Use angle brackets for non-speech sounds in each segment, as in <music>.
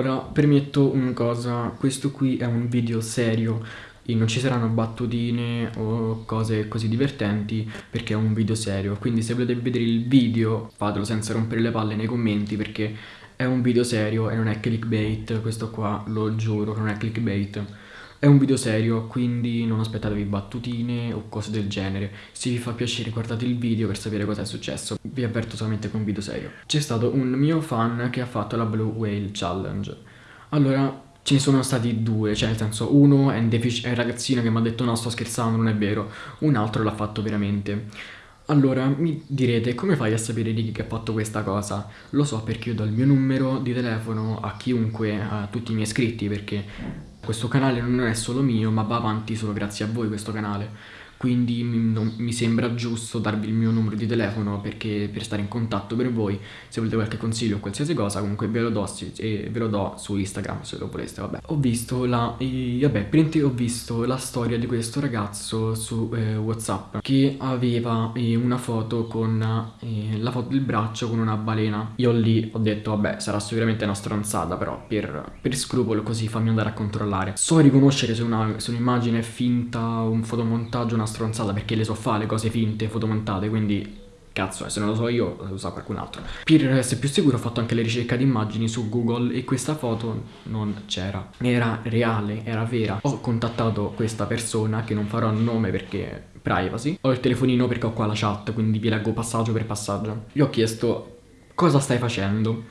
Allora, permetto una cosa, questo qui è un video serio e non ci saranno battutine o cose così divertenti perché è un video serio. Quindi se volete vedere il video fatelo senza rompere le palle nei commenti perché è un video serio e non è clickbait, questo qua lo giuro che non è clickbait. È un video serio, quindi non aspettatevi battutine o cose del genere. Se vi fa piacere guardate il video per sapere cosa è successo. Vi avverto solamente che è un video serio. C'è stato un mio fan che ha fatto la Blue Whale Challenge. Allora, ce ne sono stati due, cioè nel senso uno è un, è un ragazzino che mi ha detto no sto scherzando, non è vero. Un altro l'ha fatto veramente. Allora, mi direte, come fai a sapere di chi ha fatto questa cosa? Lo so perché io do il mio numero di telefono a chiunque, a tutti i miei iscritti, perché questo canale non è solo mio ma va avanti solo grazie a voi questo canale quindi mi, mi, sembra giusto darvi il mio numero di telefono perché per stare in contatto per voi. Se volete qualche consiglio o qualsiasi cosa comunque ve lo do, e ve lo do su Instagram se lo voleste vabbè. Ho visto la e, vabbè prima ho visto la storia di questo ragazzo su eh, whatsapp che aveva eh, una foto con eh, la foto del braccio con una balena. Io lì ho detto vabbè sarà sicuramente una stronzata però per, per scrupolo così fammi andare a controllare. So riconoscere se un'immagine è finta un fotomontaggio una stronzata perché le so fare le cose finte, fotomontate, quindi cazzo, eh, se non lo so io lo sa qualcun altro. Per essere più sicuro ho fatto anche le ricerche di immagini su Google e questa foto non c'era. Era reale, era vera. Ho contattato questa persona che non farò nome perché privacy. Ho il telefonino perché ho qua la chat, quindi vi leggo passaggio per passaggio. Gli ho chiesto cosa stai facendo?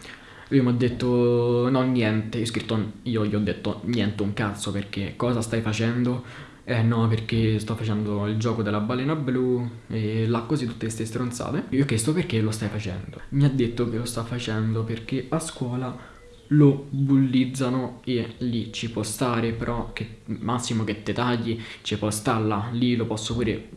Lui mi ha detto no niente, io, scritto, io gli ho detto niente un cazzo perché cosa stai facendo? Eh no, perché sto facendo il gioco della balena blu e là così tutte queste stronzate. Io ho chiesto perché lo stai facendo. Mi ha detto che lo sta facendo perché a scuola lo bullizzano e lì ci può stare, però che massimo che te tagli, ci può stare là, lì lo posso pure...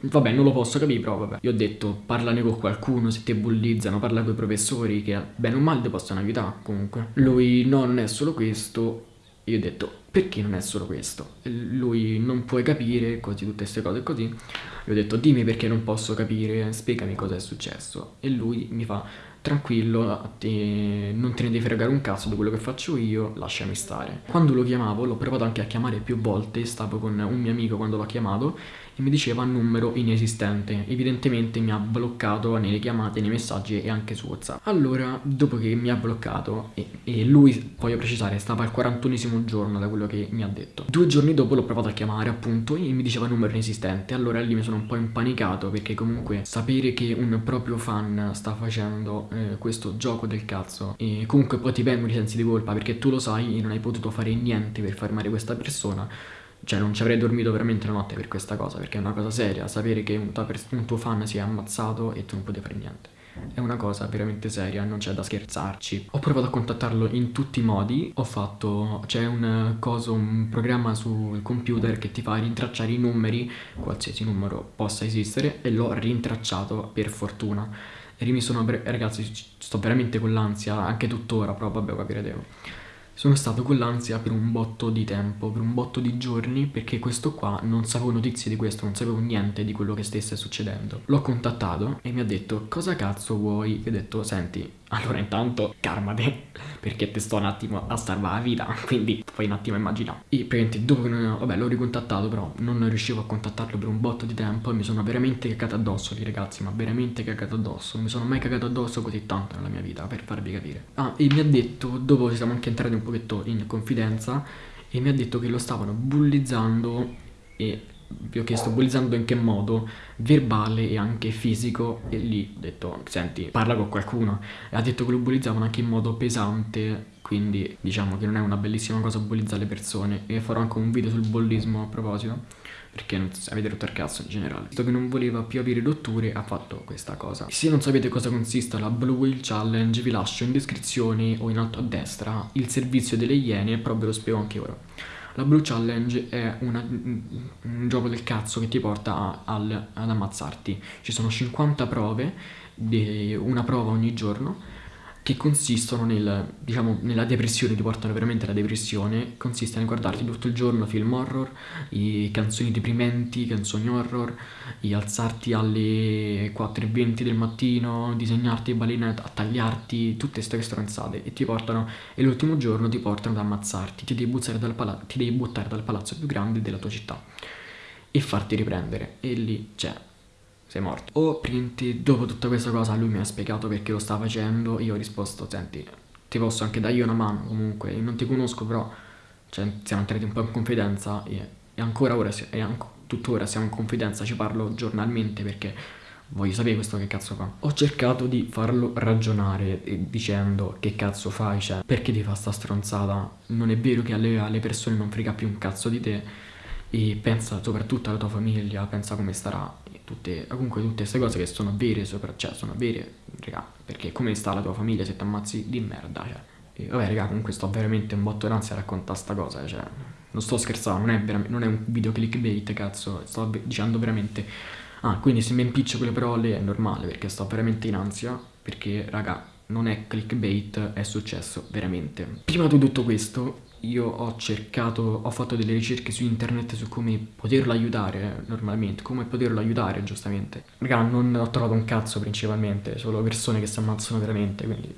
Vabbè, non lo posso capire, però vabbè. Io ho detto, parlane con qualcuno, se ti bullizzano, parla con i professori che bene o male ti possono aiutare, comunque. Lui, no, non è solo questo, io ho detto, perché non è solo questo? Lui non puoi capire, così tutte queste cose così. Io ho detto, dimmi perché non posso capire, spiegami cosa è successo. E lui mi fa, tranquillo, te, non te ne devi fregare un cazzo di quello che faccio io, lasciami stare. Quando lo chiamavo, l'ho provato anche a chiamare più volte, stavo con un mio amico quando l'ho chiamato e mi diceva numero inesistente. Evidentemente mi ha bloccato nelle chiamate, nei messaggi e anche su WhatsApp. Allora, dopo che mi ha bloccato e, e lui, voglio precisare, stava al 41 giorno da quello che mi ha detto. Due giorni dopo l'ho provato a chiamare appunto e mi diceva numero inesistente. Allora lì mi sono un po' impanicato perché comunque sapere che un proprio fan sta facendo eh, questo gioco del cazzo e comunque poi ti vengono i sensi di colpa perché tu lo sai e non hai potuto fare niente per fermare questa persona cioè non ci avrei dormito veramente la notte per questa cosa perché è una cosa seria sapere che un tuo fan si è ammazzato e tu non potevi fare niente è una cosa veramente seria, non c'è da scherzarci. Ho provato a contattarlo in tutti i modi, ho fatto, c'è un coso, un programma sul computer che ti fa rintracciare i numeri, qualsiasi numero possa esistere, e l'ho rintracciato per fortuna. E mi sono, ragazzi, sto veramente con l'ansia, anche tuttora, però vabbè, capirete. Sono stato con l'ansia per un botto di tempo, per un botto di giorni, perché questo qua non sapevo notizie di questo, non sapevo niente di quello che stesse succedendo. L'ho contattato e mi ha detto cosa cazzo vuoi? E ho detto senti, allora intanto calmate perché ti sto un attimo a salvare la vita <laughs> quindi puoi un attimo immaginare e praticamente dopo che non, vabbè l'ho ricontattato però non riuscivo a contattarlo per un botto di tempo e mi sono veramente cagato addosso lì ragazzi ma veramente cagato addosso non mi sono mai cagato addosso così tanto nella mia vita per farvi capire ah e mi ha detto dopo siamo anche entrati un pochetto in confidenza e mi ha detto che lo stavano bullizzando e vi ho chiesto bullizzando in che modo, verbale e anche fisico. E lì ho detto senti parla con qualcuno. E ha detto che lo bullizzavano anche in modo pesante quindi diciamo che non è una bellissima cosa bullizzare le persone. E farò anche un video sul bullismo a proposito perché non avete rotto il cazzo in generale visto che non voleva più avere rotture ha fatto questa cosa se non sapete cosa consista la Blue Whale Challenge vi lascio in descrizione o in alto a destra il servizio delle iene però ve lo spiego anche ora la Blue Challenge è una, un gioco del cazzo che ti porta a, al, ad ammazzarti. Ci sono 50 prove, una prova ogni giorno. Che consistono nel, diciamo, nella depressione, ti portano veramente alla depressione, consiste nel guardarti tutto il giorno film horror, canzoni deprimenti, canzoni horror, alzarti alle 4.20 del mattino, disegnarti balene tagliarti, tutte queste stronzate e ti portano, e l'ultimo giorno ti portano ad ammazzarti, ti devi, dal ti devi buttare dal palazzo più grande della tua città e farti riprendere. E lì, cioè, sei morto. O praticamente dopo tutta questa cosa lui mi ha spiegato perché lo sta facendo, io ho risposto, senti, ti posso anche dargli una mano comunque, non ti conosco però, cioè, siamo entrati un po' in confidenza e, e ancora ora, e anche, tuttora siamo in confidenza, ci parlo giornalmente perché voglio sapere questo che cazzo fa. Ho cercato di farlo ragionare dicendo che cazzo fai, cioè, perché ti fa sta stronzata? Non è vero che alle, alle persone non frega più un cazzo di te e pensa soprattutto alla tua famiglia, pensa come starà tutte, comunque tutte queste cose che sono vere, sopra, cioè sono vere, raga, perché come sta la tua famiglia se ti ammazzi di merda, cioè. E vabbè, raga, comunque sto veramente un botto d'ansia a raccontare sta cosa, cioè, non sto scherzando, non è, non è un video clickbait, cazzo, sto dicendo veramente... Ah, quindi se mi impiccio quelle parole è normale, perché sto veramente in ansia, perché, raga, non è clickbait, è successo veramente. Prima di tutto questo, io ho cercato, ho fatto delle ricerche su internet su come poterlo aiutare normalmente, come poterlo aiutare giustamente. Raga, non ho trovato un cazzo principalmente, solo persone che si ammazzano veramente, quindi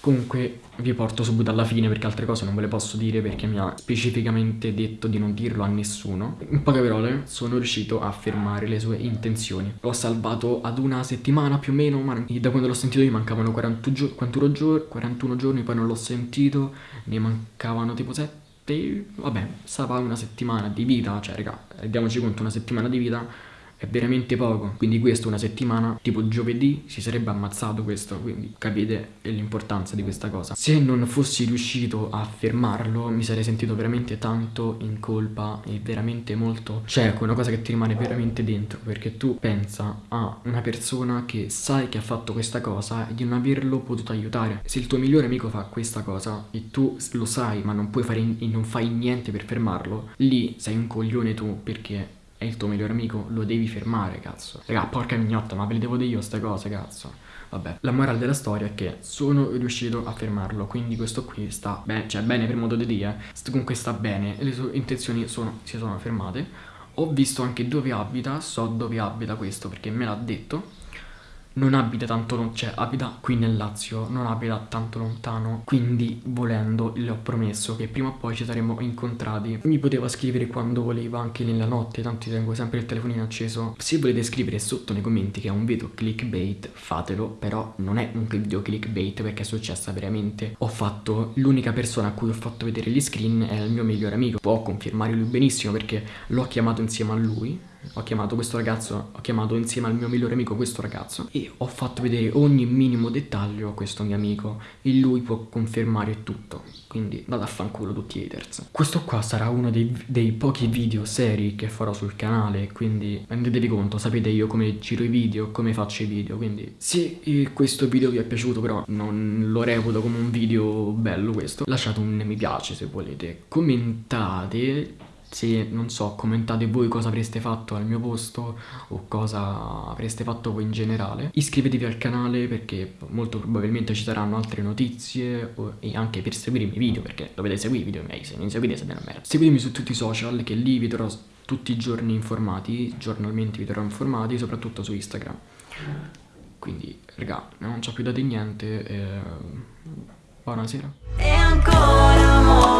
Comunque vi porto subito alla fine perché altre cose non ve le posso dire perché mi ha specificamente detto di non dirlo a nessuno. In poche parole sono riuscito a fermare le sue intenzioni. L'ho salvato ad una settimana più o meno, ma da quando l'ho sentito gli mancavano 40 gio 41, giorni, 41 giorni, poi non l'ho sentito, ne mancavano tipo 7, vabbè, stava una settimana di vita, cioè raga, rendiamoci conto, una settimana di vita è veramente poco, quindi questo una settimana, tipo giovedì, si sarebbe ammazzato questo, quindi capite l'importanza di questa cosa. Se non fossi riuscito a fermarlo mi sarei sentito veramente tanto in colpa e veramente molto... Cioè, una cosa che ti rimane veramente dentro, perché tu pensa a una persona che sai che ha fatto questa cosa e di non averlo potuto aiutare. Se il tuo migliore amico fa questa cosa e tu lo sai ma non puoi fare non fai niente per fermarlo, lì sei un coglione tu perché è il tuo migliore amico, lo devi fermare, cazzo. Raga, porca mignotta, ma ve le devo dire io queste cose, cazzo. Vabbè, la morale della storia è che sono riuscito a fermarlo, quindi questo qui sta bene, cioè bene per modo di dire, comunque sta bene, le sue intenzioni sono, si sono fermate. Ho visto anche dove abita, so dove abita questo perché me l'ha detto non abita tanto, cioè abita qui nel Lazio, non abita tanto lontano, quindi volendo le ho promesso che prima o poi ci saremmo incontrati. Mi poteva scrivere quando voleva, anche nella notte, tanto tengo sempre il telefonino acceso. Se volete scrivere sotto nei commenti che è un video clickbait, fatelo, però non è un video clickbait perché è successa veramente. Ho fatto, l'unica persona a cui ho fatto vedere gli screen è il mio migliore amico, può confermare lui benissimo perché l'ho chiamato insieme a lui ho chiamato questo ragazzo, ho chiamato insieme al mio migliore amico questo ragazzo e ho fatto vedere ogni minimo dettaglio a questo mio amico e lui può confermare tutto, quindi vado a fanculo tutti i haters. Questo qua sarà uno dei, dei pochi video seri che farò sul canale, quindi rendetevi conto, sapete io come giro i video, come faccio i video, quindi se questo video vi è piaciuto però non lo reputo come un video bello questo, lasciate un mi piace se volete, commentate se non so commentate voi cosa avreste fatto al mio posto o cosa avreste fatto voi in generale. Iscrivetevi al canale perché molto probabilmente ci saranno altre notizie e anche per seguire i miei video perché dovete seguire i video miei se non seguite siete una merda. Seguitemi su tutti i social che lì vi terrò tutti i giorni informati giornalmente vi terrò informati soprattutto su Instagram. Quindi raga non c'ho più da dire niente eh, buonasera. E ancora amore